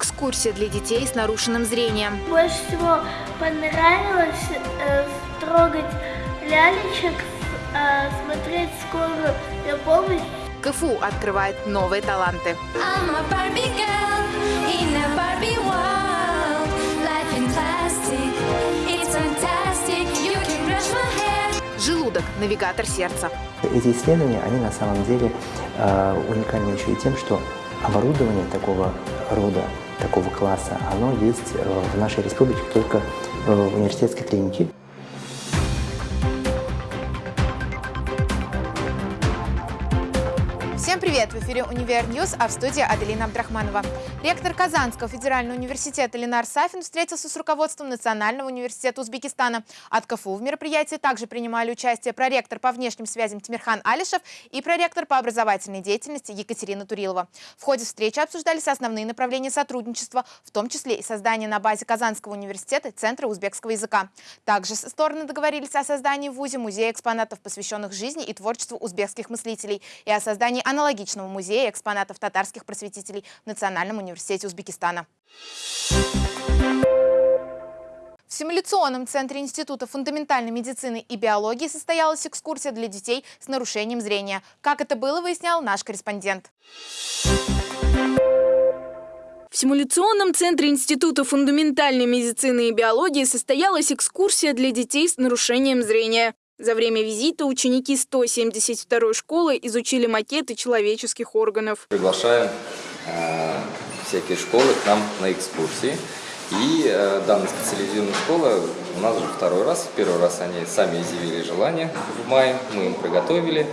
экскурсия для детей с нарушенным зрением. Больше всего понравилось э, трогать лялечек, э, смотреть скорую помощь. КФУ открывает новые таланты. I'm a Barbie girl in a Barbie world. Life in plastic, it's fantastic. You can brush my hair. Желудок – навигатор сердца. Эти исследования, они на самом деле э, уникальны еще и тем, что оборудование такого рода, такого класса, оно есть э, в нашей республике только э, в университетской клинике. В эфире «Univer News», а в студии Аделина Абдрахманова. Ректор Казанского федерального университета Ленар Сафин встретился с руководством Национального университета Узбекистана. От КФУ в мероприятии также принимали участие проректор по внешним связям Тимирхан Алишев и проректор по образовательной деятельности Екатерина Турилова. В ходе встречи обсуждались основные направления сотрудничества, в том числе и создание на базе Казанского университета Центра узбекского языка. Также стороны договорились о создании в ВУЗе музея экспонатов, посвященных жизни и творчеству узбекских мыслителей, и о создании аналогичного музея экспонатов татарских просветителей в Национальном университете Узбекистана. В симуляционном центре Института фундаментальной медицины и биологии состоялась экскурсия для детей с нарушением зрения. Как это было, выяснял наш корреспондент. В симуляционном центре Института фундаментальной медицины и биологии состоялась экскурсия для детей с нарушением зрения. За время визита ученики 172 школы изучили макеты человеческих органов. Приглашаем э, всякие школы к нам на экскурсии. И э, данная специализированная школа у нас уже второй раз. Первый раз они сами изъявили желание в мае, мы им приготовили.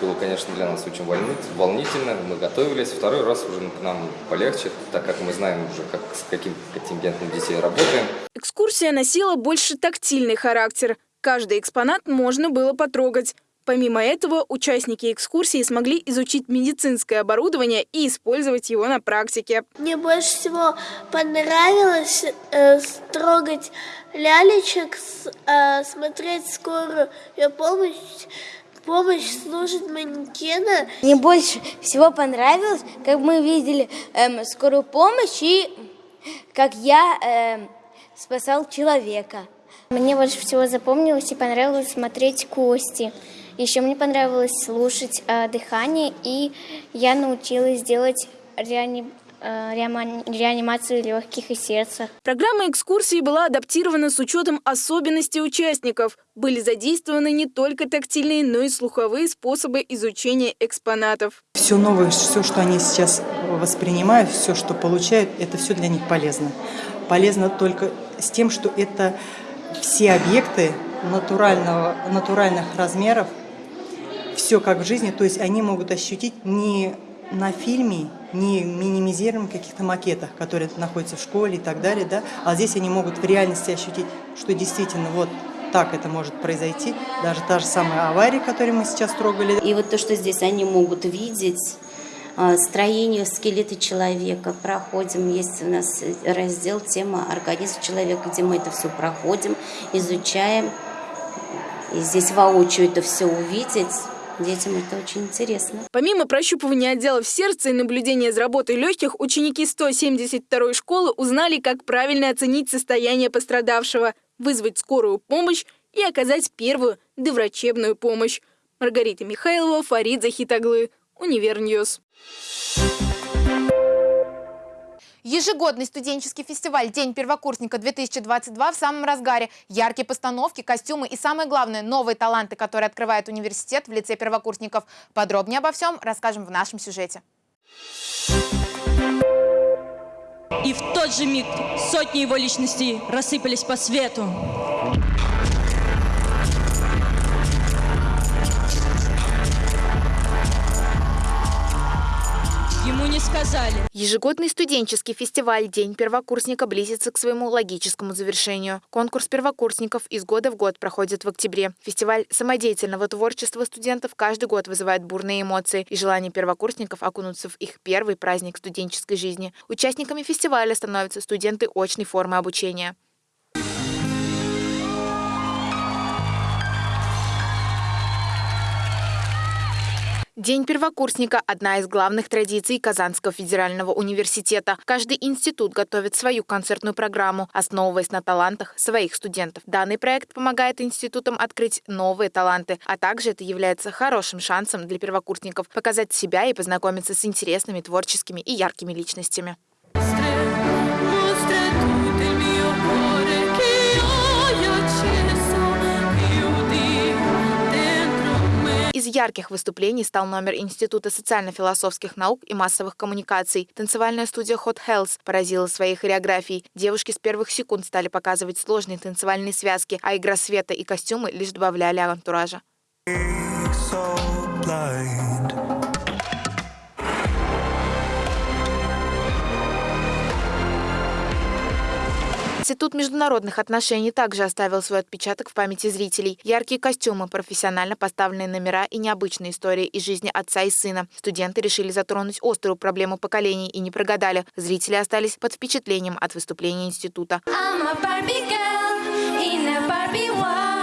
Было, конечно, для нас очень волнительно, мы готовились. Второй раз уже нам полегче, так как мы знаем уже, как, с каким контингентом детей работаем. Экскурсия носила больше тактильный характер – Каждый экспонат можно было потрогать. Помимо этого, участники экскурсии смогли изучить медицинское оборудование и использовать его на практике. Мне больше всего понравилось э, трогать лялечек, э, смотреть скорую помощь, помощь служит манекена. Мне больше всего понравилось, как мы видели э, скорую помощь и как я э, спасал человека. Мне больше всего запомнилось и понравилось смотреть кости. Еще мне понравилось слушать э, дыхание, и я научилась делать реани... э, реанимацию легких и сердца. Программа экскурсии была адаптирована с учетом особенностей участников. Были задействованы не только тактильные, но и слуховые способы изучения экспонатов. Все новое, все, что они сейчас воспринимают, все, что получают, это все для них полезно. Полезно только с тем, что это все объекты натурального, натуральных размеров, все как в жизни, то есть они могут ощутить не на фильме, не минимизируем каких-то макетах, которые находятся в школе и так далее, да, а здесь они могут в реальности ощутить, что действительно вот так это может произойти, даже та же самая авария, которую мы сейчас трогали. И вот то, что здесь они могут видеть, строению скелета человека проходим. Есть у нас раздел тема организм человека, где мы это все проходим, изучаем. И здесь воочию это все увидеть. Детям это очень интересно. Помимо прощупывания отделов сердца и наблюдения за работой легких, ученики 172 школы узнали, как правильно оценить состояние пострадавшего, вызвать скорую помощь и оказать первую доврачебную помощь. Маргарита Михайлова, Фарид Захитаглы. Univer News. Ежегодный студенческий фестиваль «День первокурсника-2022» в самом разгаре. Яркие постановки, костюмы и, самое главное, новые таланты, которые открывает университет в лице первокурсников. Подробнее обо всем расскажем в нашем сюжете. И в тот же миг сотни его личностей рассыпались по свету. Сказали. Ежегодный студенческий фестиваль «День первокурсника» близится к своему логическому завершению. Конкурс первокурсников из года в год проходит в октябре. Фестиваль самодеятельного творчества студентов каждый год вызывает бурные эмоции и желание первокурсников окунуться в их первый праздник студенческой жизни. Участниками фестиваля становятся студенты очной формы обучения. День первокурсника – одна из главных традиций Казанского федерального университета. Каждый институт готовит свою концертную программу, основываясь на талантах своих студентов. Данный проект помогает институтам открыть новые таланты, а также это является хорошим шансом для первокурсников показать себя и познакомиться с интересными, творческими и яркими личностями. Ярких выступлений стал номер Института социально-философских наук и массовых коммуникаций. Танцевальная студия Hot Health поразила своей хореографией. Девушки с первых секунд стали показывать сложные танцевальные связки, а игра света и костюмы лишь добавляли антуража. so blind. Институт международных отношений также оставил свой отпечаток в памяти зрителей. Яркие костюмы, профессионально поставленные номера и необычные истории из жизни отца и сына. Студенты решили затронуть острую проблему поколений и не прогадали. Зрители остались под впечатлением от выступления института. I'm a Barbie girl in a Barbie world.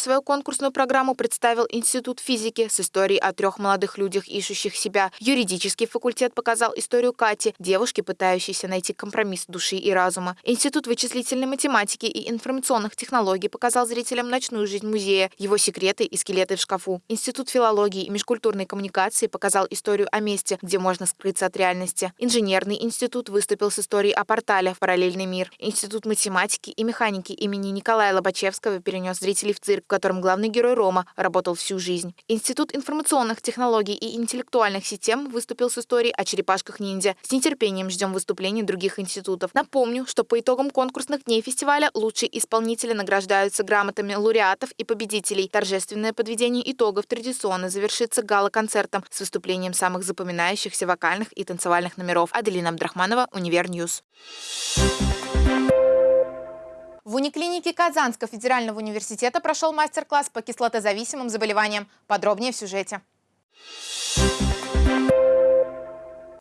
Свою конкурсную программу представил Институт физики с историей о трех молодых людях, ищущих себя. Юридический факультет показал историю Кати, девушки, пытающейся найти компромисс души и разума. Институт вычислительной математики и информационных технологий показал зрителям ночную жизнь музея, его секреты и скелеты в шкафу. Институт филологии и межкультурной коммуникации показал историю о месте, где можно скрыться от реальности. Инженерный институт выступил с историей о портале в параллельный мир. Институт математики и механики имени Николая Лобачевского перенес зрителей в цирк, котором главный герой Рома работал всю жизнь. Институт информационных технологий и интеллектуальных систем выступил с историей о черепашках-ниндзя. С нетерпением ждем выступлений других институтов. Напомню, что по итогам конкурсных дней фестиваля лучшие исполнители награждаются грамотами лауреатов и победителей. Торжественное подведение итогов традиционно завершится гала-концертом с выступлением самых запоминающихся вокальных и танцевальных номеров. Аделина Абдрахманова, Univer News. В униклинике Казанского федерального университета прошел мастер-класс по кислотозависимым заболеваниям. Подробнее в сюжете.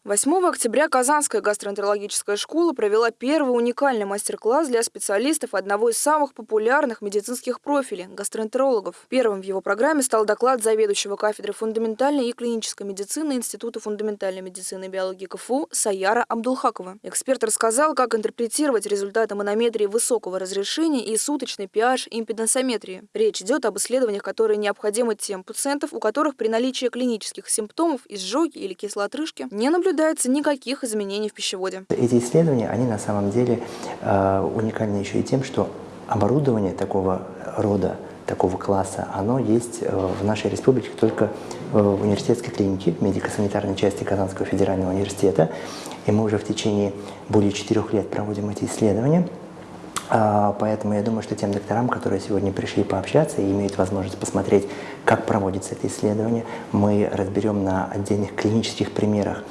8 октября Казанская гастроэнтерологическая школа провела первый уникальный мастер-класс для специалистов одного из самых популярных медицинских профилей – гастроэнтерологов. Первым в его программе стал доклад заведующего кафедры фундаментальной и клинической медицины Института фундаментальной медицины и биологии КФУ Саяра Абдулхакова. Эксперт рассказал, как интерпретировать результаты манометрии высокого разрешения и суточной pH импедансометрии. Речь идет об исследованиях, которые необходимы тем пациентов, у которых при наличии клинических симптомов изжоги или кислоотрыжки не наблюдается никаких изменений в пищеводе. Эти исследования, они на самом деле э, уникальны еще и тем, что оборудование такого рода, такого класса, оно есть э, в нашей республике только э, в университетской клинике, медико-санитарной части Казанского федерального университета. И мы уже в течение более четырех лет проводим эти исследования. А, Поэтому я думаю, что тем докторам, которые сегодня пришли пообщаться и имеют возможность посмотреть, как проводится это исследование, мы разберем на отдельных клинических примерах,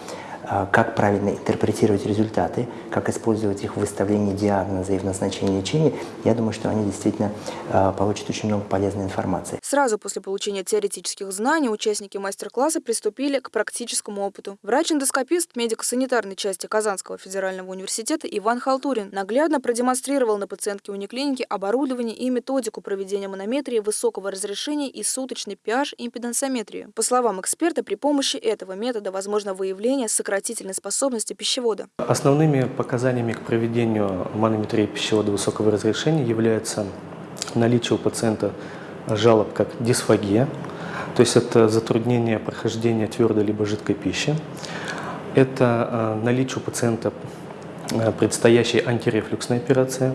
как правильно интерпретировать результаты, как использовать их в выставлении диагноза и в назначении лечения, я думаю, что они действительно а, получат очень много полезной информации. Сразу после получения теоретических знаний участники мастер-класса приступили к практическому опыту. Врач-эндоскопист медико-санитарной части Казанского федерального университета Иван Халтурин наглядно продемонстрировал на пациентке униклиники оборудование и методику проведения манометрии высокого разрешения и суточной pH импедансометрии. По словам эксперта, при помощи этого метода возможно выявление сократительной способности пищевода. Основными показаниями к проведению манометрии пищевода высокого разрешения является наличие у пациента жалоб как дисфагия, то есть это затруднение прохождения твердой либо жидкой пищи. Это э, наличие у пациента э, предстоящей антирефлюксной операции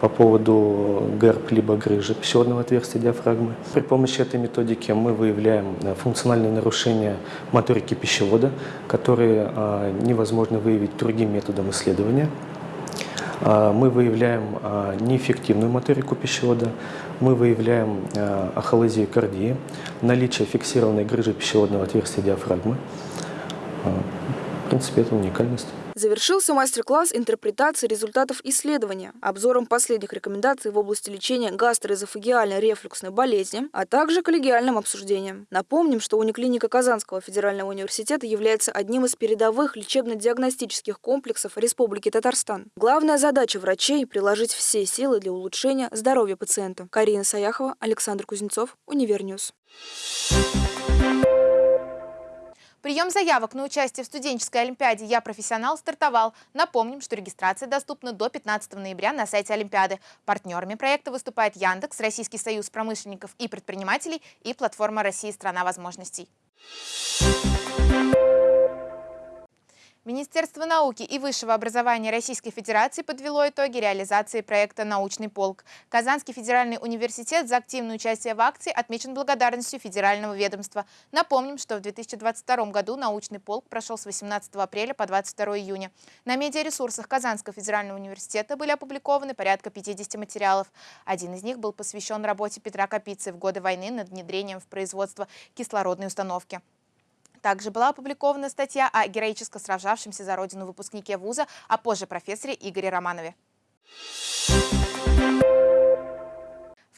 по поводу ГЭРБ либо грыжи пищеводного отверстия диафрагмы. При помощи этой методики мы выявляем э, функциональные нарушения моторики пищевода, которые э, невозможно выявить другим методом исследования. Мы выявляем неэффективную моторику пищевода, мы выявляем ахолезию кардии, наличие фиксированной грыжи пищеводного отверстия диафрагмы. В принципе, это уникальность. Завершился мастер-класс интерпретации результатов исследования, обзором последних рекомендаций в области лечения гастроэзофагиальной рефлюксной болезни, а также коллегиальным обсуждением. Напомним, что униклиника Казанского федерального университета является одним из передовых лечебно-диагностических комплексов Республики Татарстан. Главная задача врачей – приложить все силы для улучшения здоровья пациента. Карина Саяхова, Александр Кузнецов, Univer News. Прием заявок на участие в студенческой олимпиаде «Я профессионал» стартовал. Напомним, что регистрация доступна до 15 ноября на сайте Олимпиады. Партнерами проекта выступает Яндекс, Российский союз промышленников и предпринимателей и платформа «Россия – страна возможностей». Министерство науки и высшего образования Российской Федерации подвело итоги реализации проекта «Научный полк». Казанский федеральный университет за активное участие в акции отмечен благодарностью федерального ведомства. Напомним, что в 2022 году «Научный полк» прошел с 18 апреля по 22 июня. На медиаресурсах Казанского федерального университета были опубликованы порядка 50 материалов. Один из них был посвящен работе Петра Капицы в годы войны над внедрением в производство кислородной установки. Также была опубликована статья о героически сражавшемся за родину выпускнике вуза, а позже профессоре Игоре Романове.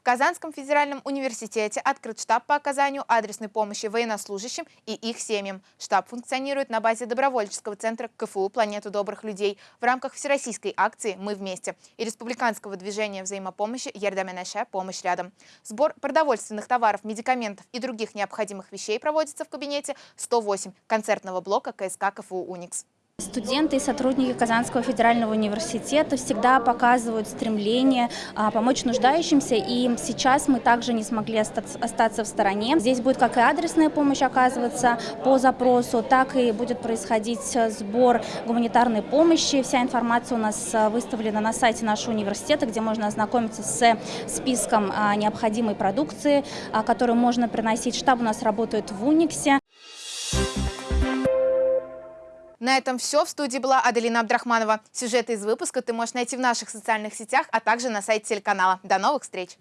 В Казанском федеральном университете открыт штаб по оказанию адресной помощи военнослужащим и их семьям. Штаб функционирует на базе добровольческого центра КФУ «Планету добрых людей» в рамках всероссийской акции «Мы вместе» и республиканского движения взаимопомощи «Ердаменеше. Помощь рядом». Сбор продовольственных товаров, медикаментов и других необходимых вещей проводится в кабинете 108 концертного блока КСК КФУ «Уникс». Студенты и сотрудники Казанского федерального университета всегда показывают стремление а, помочь нуждающимся, и сейчас мы также не смогли остаться в стороне. Здесь будет как и адресная помощь оказываться по запросу, так и будет происходить сбор гуманитарной помощи. Вся информация у нас выставлена на сайте нашего университета, где можно ознакомиться с списком а, необходимой продукции, а, которую можно приносить. Штаб у нас работает в Униксе. На этом все. В студии была Аделина Абдрахманова. Сюжеты из выпуска ты можешь найти в наших социальных сетях, а также на сайте телеканала. До новых встреч!